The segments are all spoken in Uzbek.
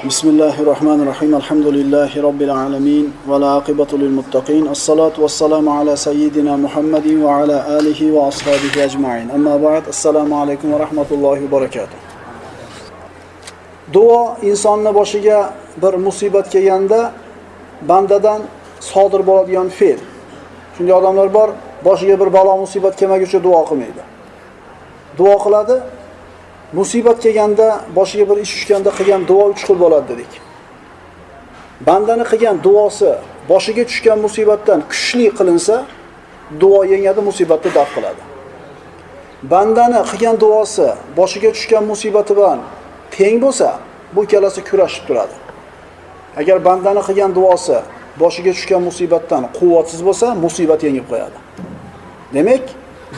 بسم الله الرحمن الرحيم الحمد لله رب العالمين والعاقبة للمتقين الصلاة والسلام على سيدنا محمد وعلى آله وأصحابه أجمعين أما بعد السلام عليكم ورحمة الله وبركاته duo insonni boshiga bir musibat kelganda bandadan sodir bo'ladigan fe'l shunday odamlar bor boshiga bir balo musibat kelmaguncha duo qilmaydi duo qiladi musibat kelganda boshiga bir ish tushganda qilgan duo uch xil bo'ladi dedik. Bandani qilgan duosi boshiga tushgan musibatdan kuchli qilinsa duo yengadi musibatni daf qiladi. Bandani qilgan duosi boshiga tushgan musibati bilan teng bo'lsa bu ikkalasi kurashib turadi. Agar bandani qilgan duosi boshiga tushgan musibatdan quvvatsiz bo'lsa musibat yengib qo'yadi. Demak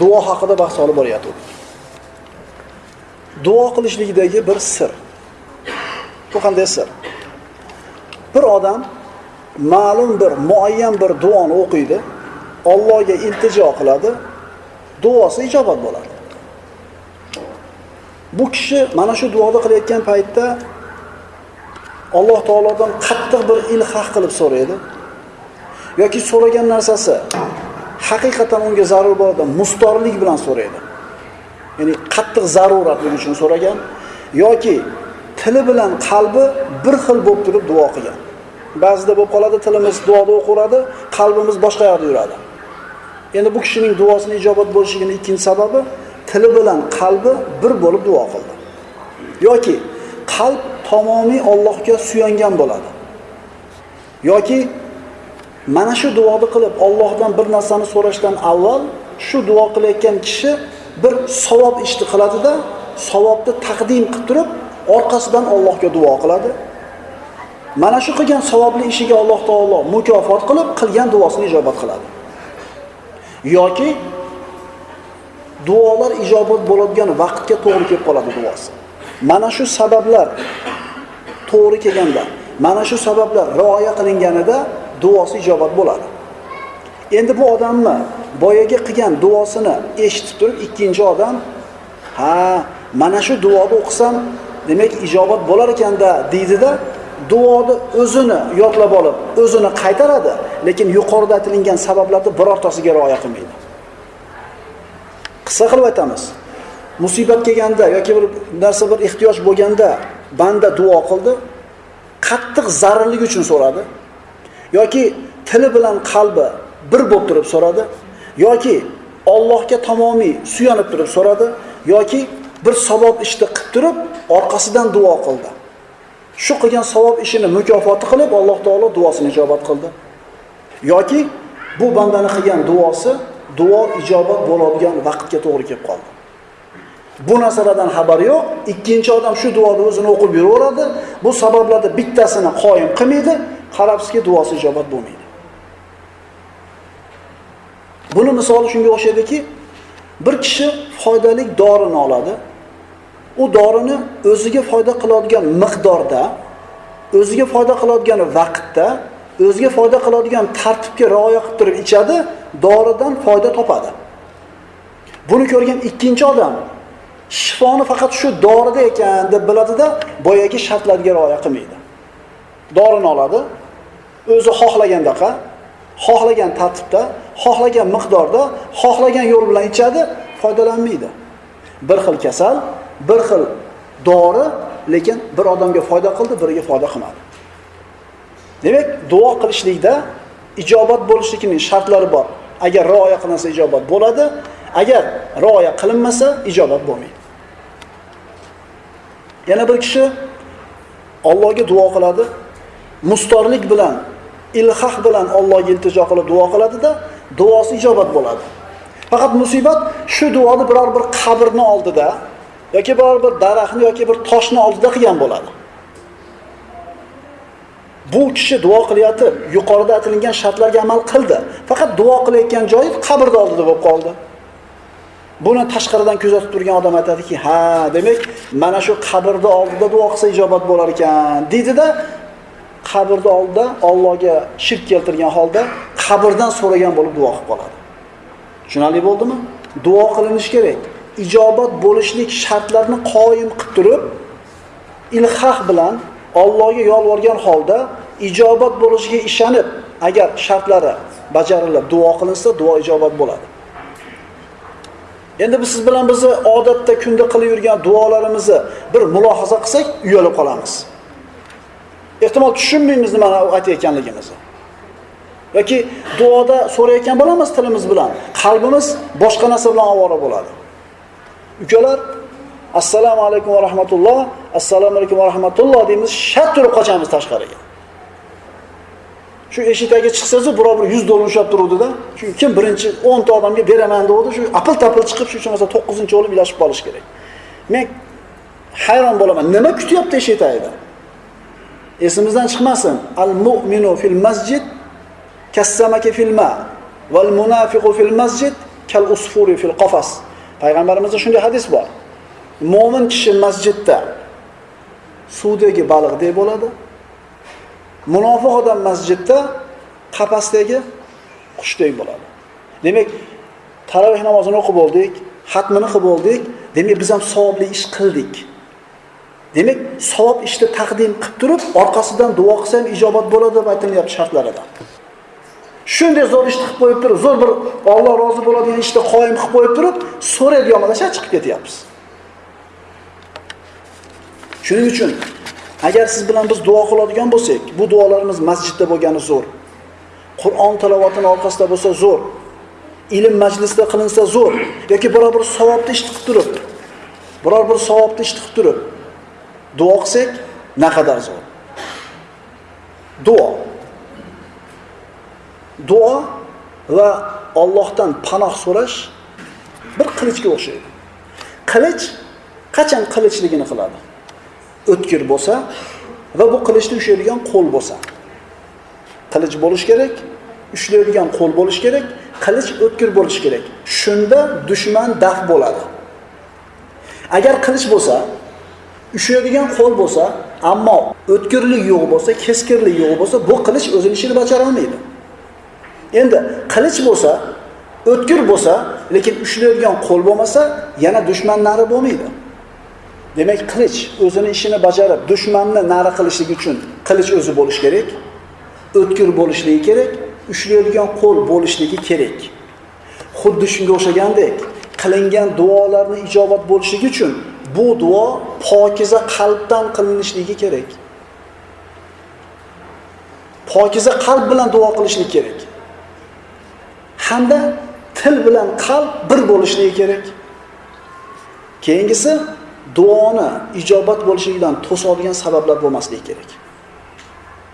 duo haqida bahs olib boryapmiz duo qilishlikdagi bir sir. Bu qanday sir? Bir odam ma'lum bir muayyan bir duoni o'qiydi Allohga iltijo qiladi duosi ijobat bo'ladi. Bu kishi mana shu duoni qilayotgan paytda Alloh taolodan qattiq bir ilhaq qilib so'raydi. Yoki so'ragan narsasi haqiqatan unga zarur bo'ladi mustorlik bilan so'raydi. Ya'ni qattiq zaruratlik uchun so'ragan? Yoki tili bilan qalbi bir xil bo'lib turib duo qilgan. Ba'zida bo'lib qoladi tilimiz duoda o'qiradi qalbimiz boshqa yoqda yuradi. Endi bu kishining duosini ijobat bo'lishligini ikkinchi sababi tili bilan qalbi bir bo'lib duo qildi. Yoki qalb tamomiy Allohga suyangan bo'ladi. Yoki mana shu duoni qilib Allohdan bir narsani so'rashdan avval shu duo qilayotgan kishi bir savob ishni qiladida savobni taqdim qilib turib orqasidan Allohga duo qiladi. Mana shu qilgan savobli ishiga Alloh taolo mukofot qilib qilgan duosini ijobat qiladi. Yoki duolar ijobat bo'ladigan vaqtga to'g'ri kelib qoladi duosi. Mana shu sabablar to'g'ri kelganda mana shu sabablar rioya qilinganida duosi ijobat bo'ladi. Endi bu odamni boyagi qilgan duosini eshitib turib ikkinchi odam ha mana shu duoni o'qisam demak ijobat bo'lar ekanda deydida duoni o'zini yodlab olib o'zini qaytaradi lekin yuqorida aytilingan sabablarni birortasiga rioya qilmaydi. Qissa qilib aytamiz. Musibat kelganda yoki bir narsa bir ehtiyoj bo'lganda banda duo qildi qattiq zararlik uchun so'radi yoki tili bilan qalbi bir bo'lib turib so'radi yoki Allohga tamomiy suyanib turib so'radi yoki bir savob ishni qilib turib orqasidan duo qildi. Shu qilgan savob ishini mukofoti qilib Alloh taolo duosini ijobat qildi. Yoki bu bandani qilgan duosi duo ijobat bo'ladigan vaqtga to'g'ri kelib qoldi. Bu narsalardan xabari yo'q. Ikkinchi odam shu duoni o'zini o'qib yuraveradi. Bu sabablarda bittasini qoyim qilmaydi. Qarabsizki duosi ijobat bo'lmaydi. Buni misoli shunga o'xshaydiki bir kishi foydali dorini oladi. U dorini o'ziga foyda qiladigan miqdorda o'ziga foyda qiladigan vaqtda o'ziga foyda qiladigan tartibga rioya qilib turib ichadi doridan foyda topadi. Buni ko'rgan ikkinchi odam shifoni faqat shu dorida ekan deb biladida boyagi shartlarga rioya qilmaydi. Dorini oladi o'zi xohlagandaqa xohlagan tartibda xohlagan miqdorda xohlagan yo'l bilan ichadi foydalanmaydi. Bir xil kasal bir xil dori lekin bir odamga foyda qildi biriga foyda qilmadi. Demak duo qilishlikda ijobat bo'lishligining shartlari bor. Agar rioya qilinsa ijobat bo'ladi agar rioya qilinmasa ijobat bo'lmaydi. Yana bir kishi Allohga duo qiladi. Mustorlik bilan ilhaq bilan Allohga iltijo qilib duo qiladida duosi ijobat bo'ladi. Faqat musibat shu duoni biror bir qabrni oldida yoki biror bir daraxtni yoki bir toshni oldida qilgan bo'ladi. Bu kishi duo qilyotib yuqorida aytilgan shartlarga amal qildi. Faqat duo qilayotgan joyi qabrni oldida bo'lib qoldi. Buni tashqaridan kuzatib turgan odam aytadiki ha demak mana shu qabrni oldida duo qilsa ijobat bo'lar ekan deydida qabrni oldida Allohga shirk keltirgan holda qabrdan so'ragan bo'lib duo qilib qoladi tushunarli bo'ldimi duo qilinishi kerak ijobat bo'lishlik shartlarini qoyim qilib turib ilhaq bilan Allohga yolvorgan holda ijobat bo'lishiga ishonib, agar shartlari bajarilib duo qilinsa, duo ijobat bo'ladi. Endi biz siz bilan bizni odatda kunda qilib yurgan duolarimizni bir mulohaza qilsak, uyalib qolamiz. Ehtimol tushunmaymiz nimani aytayotganligimizni. yoki duoda so'rayotgan bo'lamiz tilimiz bilan, qalbimiz boshqa narsa bilan ovora bo'ladi. Ukalar, assalomu alaykum va rahmatulloh, assalomu alaykum va rahmatulloh deymiz, shat turib qochamiz tashqariga. Shu eshikdagi chiqsangiz, birov bir 100 dollar ushlab turuvdida shu kim birinchi 10 ta odamga beraman degandi, shu apil-tapil chiqib shu uchun 9-chi bo'lib ilashib qolish kerak. Men hayron bo'laman. Nima kutyapti eshik tagida? Esimizdan chiqmasin. Al-mu'minu fil masjid kassamaki fil ma val munafiqu fil masjid kal usfuri fil qafas. Payg'ambarimizda shunday hadis bor. Mo'min kishi masjidda suvdagi baliqdek bo'ladi. Munofiq odam masjidda qafasdagi qushdek bo'ladi. Demak, taroveh namozini o'qib oldik xatmini qilib oldik demak biz ham savobli ish qildik. Demak, savob ishni taqdim qilib turib, orqasidan duo qilsa ham ijobat bo'ladi deb aytilyapti shartlaridan. Shunday zo'r ishni qilib qo'yib turib, zo'r bir Alloh rozi bo'ladigan ishni qoyim qilib qo'yib turib, so'raydigan yomonlasha chiqib ketyapmiz. Shuning uchun agar siz bilan biz duo qiladigan bo'lsak, bu duolarimiz masjidda bo'lgani zo'r. Qur'on talovatini orqasida bo'lsa zo'r. Ilm majlisida qilinsa zo'r yoki biror bir savobni ish qilib turib, biror bir savobni ish qilib turib duo qilsak, naqadar zo'r. Duo duo va Allohdan panoh so'rash bir qilichga o'xshaydi. Qilich qachon qilichligini qiladi? O'tkir bo'lsa va bu qilichni ushlaydigan qo'l bo'lsa. Qilich bo'lish kerak, ushlaydigan qo'l bo'lish kerak, qilich o'tkir bo'lish kerak. Shunda dushman daf bo'ladi. Agar qilich bo'lsa, ushlaydigan qo'l bo'lsa, ammo o'tkirlik yo'q bo'lsa, keskirlik yo'q bo'lsa, bu qilich o'zining ishini bajara olmaydi. Endi qilich bo'lsa, o'tkir bo'lsa, lekin ushlaydigan qo'l bo'lmasa, yana dushman nari bo'lmaydi. Demak, qilich o'zini ishini bajarib, dushmanni nari qilishlik uchun qilich o'zi bo'lish kerak, o'tkir bo'lishligi kerak, ushlaydigan qo'l bo'lishligi kerak. Xuddi shunga o'xshagandek, qilingan duolarni ijobat bo'lishligi uchun bu duo pokiza qalbdan qilinishligi kerak. Pokiza qalb bilan duo qilishlik kerak. hamda til bilan qalb bir bo'lishligi kerak. Keyingisi duoni ijobat bo'lishidan to'sadigan sabablar bo'lmasligi kerak.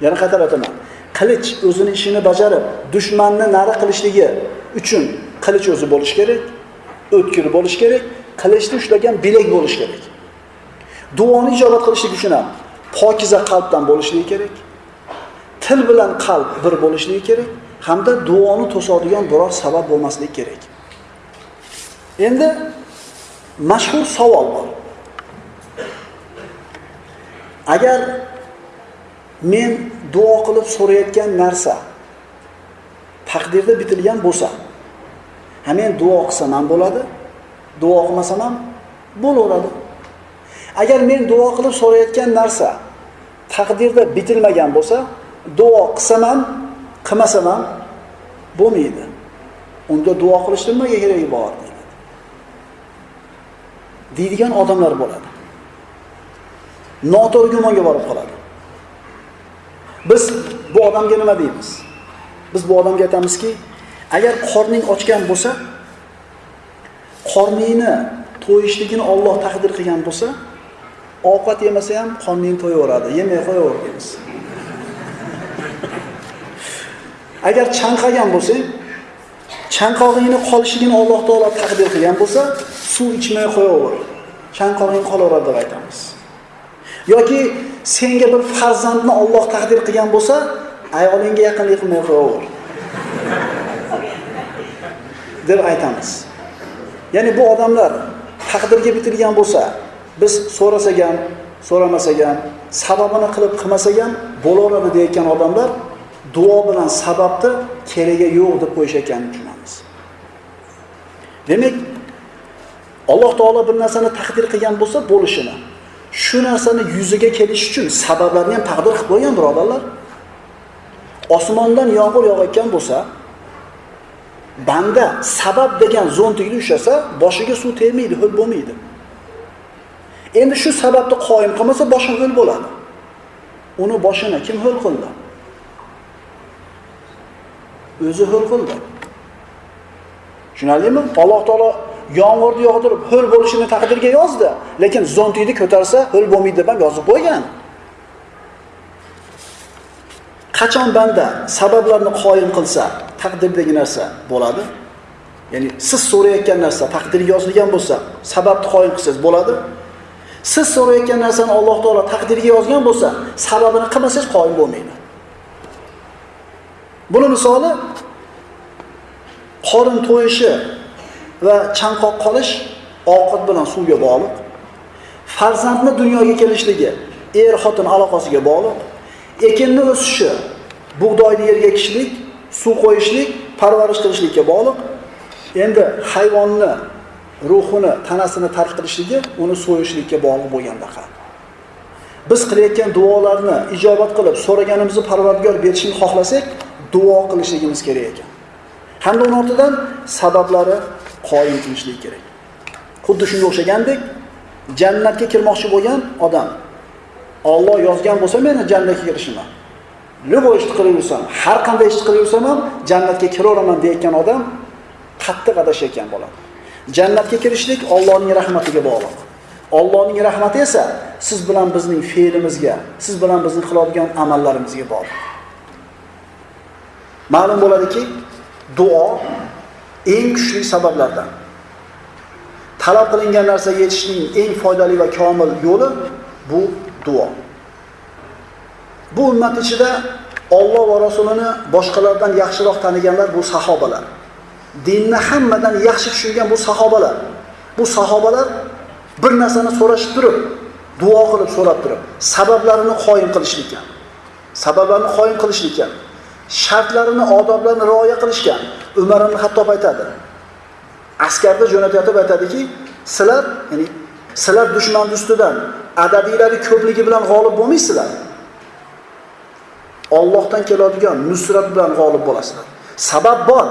Yana qaytarib aytaman. Qilich o'zini ishini bajarib, dushmanni nari qilishligi uchun qilich o'zi bo'lish kerak, o'tkir bo'lish kerak, qilishni ushlagan bilak bo'lish kerak. Duoni ijobat qilishlik uchun ham pokiza qalbdan bo'lishligi kerak. Til bilan qalb bir bo'lishligi kerak. hamda duoni to'sadigan biror sabab bo'lmasligi kerak. Endi mashhur savol bor. Agar men duo qilib so'rayotgan narsa taqdirda bitilgan bo'lsa, ha men duo qilsam ham bo'ladi, duo qilmasam ham bo'laveradi. Agar men duo qilib so'rayotgan narsa taqdirda bitilmagan bo'lsa, duo qilsam ham qilmasam ham bo'lmaydi. Unda duo qilishni nimaga keragi bor deydi. Deydigan odamlar bo'ladi. Noto'g'ri gumonga borib qoladi. Biz bu odamga nima deymiz? Biz bu odamga aytamizki, agar qorning ochgan bo'lsa, qorningni to'yishligini Alloh taqdir qilgan bo'lsa, ovqat yemasa ham qorning to'yaveradi, yemay qo'yaver deymiz. Agar chanqagan bo'lsang, chanqog'ingni qolishligini Alloh taolo taqdir qilgan bo'lsa, suv ichmay qo'yaver. Chanqog'ing qolaveradi deb aytamiz. Yoki senga bir farzandni Alloh taqdir qilgan bo'lsa, ayolingga yaqinlik qilmay qo'yaver. deb aytamiz. Ya'ni bu odamlar taqdirga bitilgan bo'lsa, biz so'rasak ham, so'ramasak ham, sababini qilib qilmasak ham bo'laveradi deyotgan odamlar duo bilan sababni keragi yo'q deb qo'yish ekan tushunamiz. Demak, Alloh taolo bir narsani taqdir qilgan bo'lsa bo'lishini, shu narsani yuziga kelish uchun sabablarni ham taqdir qilib qo'ygan birodarlar. Osmondan yomg'ir yog'ayotgan bo'lsa, banda sabab degan zo'ntikni ushlasa, boshiga suv tegmaydi, ho'l bo'lmaydi. Endi shu sababni qoyim qilmasa, boshi ho'l bo'ladi. Uni boshini kim ho'l qildi? O'zi ho'l qildi. Tushunarlimi? Alloh taolo yomg'irni yog'dirib ho'l bo'lishini taqdirga yozdi, lekin zo'ntikni ko'tarsa ho'l bo'lmaydi deb ham yozib qo'ygan. Qachon banda sabablarni qoyim qilsa, taqdirdagi narsa bo'ladi. Ya'ni siz so'rayotgan narsa taqdirga yozilgan bo'lsa, sababni qoyim qilsangiz bo'ladi. Siz so'rayotgan narsani Alloh taolo taqdirga yozgan bo'lsa, sababini qilmasangiz qoyim bo'lmaydi. Buni misoli qorin to'yishi va chanqoq qolish ovqat bilan suvga bog'liq. Farzandni dunyoga kelishligi er xotin aloqasiga bog'liq. Ekinni o'sishi, bug'doyni yerga ekishlik, suv qo'yishlik, parvarish qilishlikka bog'liq. Endi hayvonni ruhini, tanasini tark qilishligi uni so'yishlikka bog'liq bo'lgandaqa. Biz qilayotgan duolarni ijobat qilib, so'raganimizni Parvardigor berishini xohlasak, duo qilishligimiz kerak ekan. Hamda uning ortidan sabablari qoyim qilishlik kerak. Xuddi shunga o'xshagandek, jannatga kirmoqchi bo'lgan odam Alloh yozgan bo'lsa meni jannatga kirishimni. Lubo ish yursam, har qanday ish yursam ham jannatga kiraveraman deyotgan odam qattiq adashayotgan bo'ladi. Jannatga kirishlik Allohning rahmatiga bog'liq. Allohning rahmati esa siz bilan bizning fe'limizga, siz bilan bizning qiladigan amallarimizga bog'liq. Ma'lum bo'ladiki, duo eng kuchli sabablardan. Talab qilingan narsaga yetishning eng foydali va komil yo'li bu duo. Bu ummat ichida Alloh va Rasulini boshqalardan yaxshiroq taniganlar bu sahobalar. Dinni hammadan yaxshi tushungan bu sahobalar. Bu sahobalar bir narsani so'rashib turib, duo qilib so'rab turib, sabablarini qoyim qilishlikka. Sabablarni qoyim qilishlikka. Shartlarini, odoblarini rioya qilishgan. Umar ibn Hattob aytadi. Askarda jo'natayotib aytadiki, sizlar, ya'ni sizlar dushman ustidan adadiylari ko'pligi bilan g'olib bo'lmaysizlar. Allohdan keladigan nusrat bilan g'olib bo'lasizlar. Sabab bor.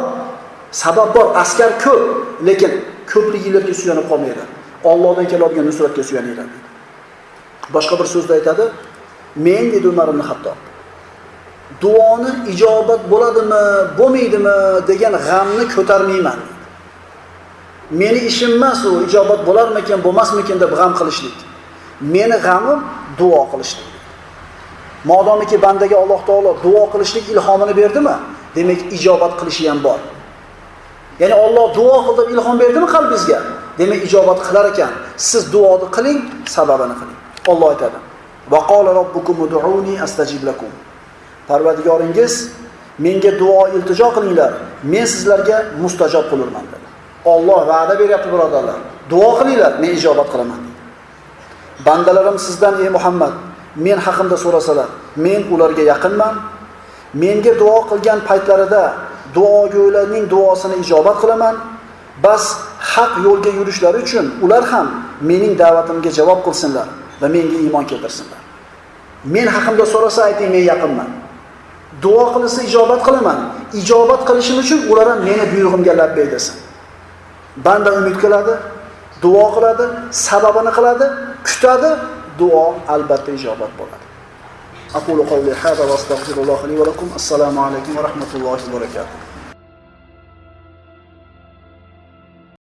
Sabab bor, askar ko'p, lekin ko'pligilarga suyanib qolmanglar. Allohdan keladigan nusratga suyaninglar. Boshqa bir so'zda aytadi, men dedi Umar ibn Hattob. Duoni ijobat bo'ladimi, bo'lmaydimi degan g'amni ko'tarmayman. Meni ishim emas u ijobat bo'larmikan bo'lmasmikan deb g'am qilishlik. Meni g'amim duo qilishlik. Modomiki bandaga Alloh taolo duo qilishlik ilhomini berdimi, demak ijobat qilishi ham bor. Ya'ni Alloh duo qil deb ilhom berdimi qalbingizga? Demak ijobat qilar ekan. Siz duoni qiling, sababini qiling. Alloh aytadi: "Va qala robbukum ud'uni astajib lakum." Parvardigoringiz menga duo iltijo qilinglar, men sizlarga mustajob qilurman dedi. Alloh va'da beryapti birodarlar. Duo qilinglar, men ijobat qilaman. Bandalarim sizdan ey Muhammad, men haqimda so'rasalar, men ularga yaqinman. Menga duo qilgan paytlarida duogo'ylarning duosini ijobat qilaman. Bas haq yo'lga yurishlari uchun ular ham mening da'vatimga javob qilsinlar va menga iymon keltirsinlar. Men haqimda so'rasa ayting, men yaqinman. Duo qilsa ijobat qilaman. Ijobat qilishim uchun ular ham meni buyrug'imga labbay desin. Banda umid qiladi, duo qiladi sababini qiladi kutadi duo albatta ijobat bo'ladi. Aqulu qawli hada va astag'firulloh li va lakum. Assalomu alaykum va rahmatullohi va barakatuh.